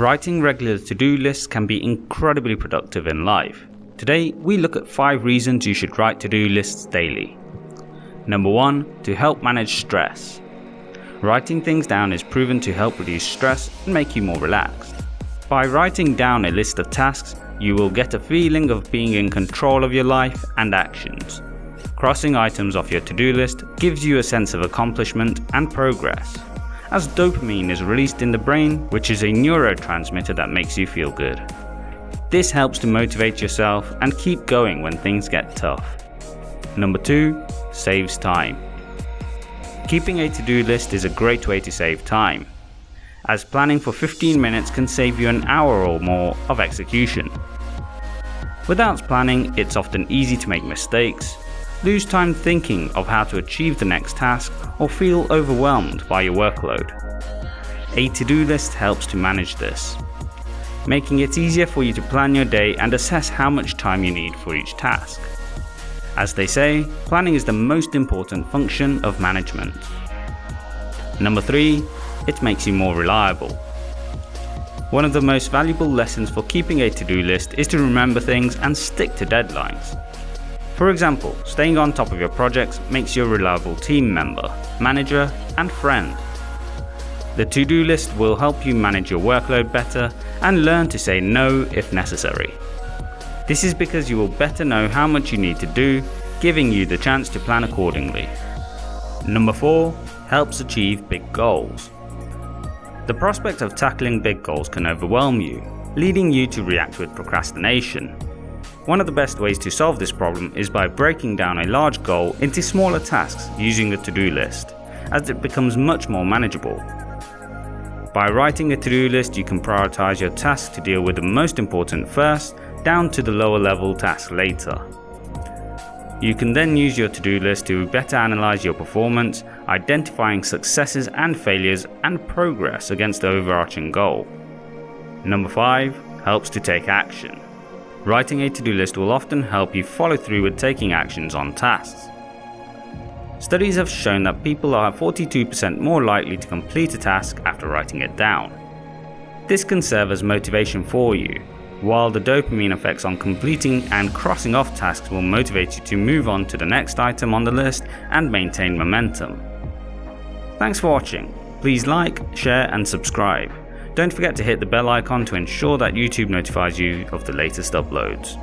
Writing regular to-do lists can be incredibly productive in life. Today, we look at 5 reasons you should write to-do lists daily. Number 1. To help manage stress. Writing things down is proven to help reduce stress and make you more relaxed. By writing down a list of tasks, you will get a feeling of being in control of your life and actions. Crossing items off your to-do list gives you a sense of accomplishment and progress as dopamine is released in the brain, which is a neurotransmitter that makes you feel good. This helps to motivate yourself and keep going when things get tough. Number 2. Saves time. Keeping a to-do list is a great way to save time, as planning for 15 minutes can save you an hour or more of execution. Without planning, it's often easy to make mistakes, lose time thinking of how to achieve the next task, or feel overwhelmed by your workload. A to-do list helps to manage this, making it easier for you to plan your day and assess how much time you need for each task. As they say, planning is the most important function of management. Number 3. It makes you more reliable. One of the most valuable lessons for keeping a to-do list is to remember things and stick to deadlines. For example, staying on top of your projects makes you a reliable team member, manager and friend. The to-do list will help you manage your workload better and learn to say no if necessary. This is because you will better know how much you need to do, giving you the chance to plan accordingly. Number 4. Helps achieve big goals. The prospect of tackling big goals can overwhelm you, leading you to react with procrastination. One of the best ways to solve this problem is by breaking down a large goal into smaller tasks using a to-do list, as it becomes much more manageable. By writing a to-do list you can prioritize your tasks to deal with the most important first, down to the lower level tasks later. You can then use your to-do list to better analyze your performance, identifying successes and failures and progress against the overarching goal. Number 5. Helps to take action. Writing a to-do list will often help you follow through with taking actions on tasks. Studies have shown that people are 42% more likely to complete a task after writing it down. This can serve as motivation for you, while the dopamine effects on completing and crossing off tasks will motivate you to move on to the next item on the list and maintain momentum. Thanks for watching. Please like, share and subscribe. Don't forget to hit the bell icon to ensure that YouTube notifies you of the latest uploads.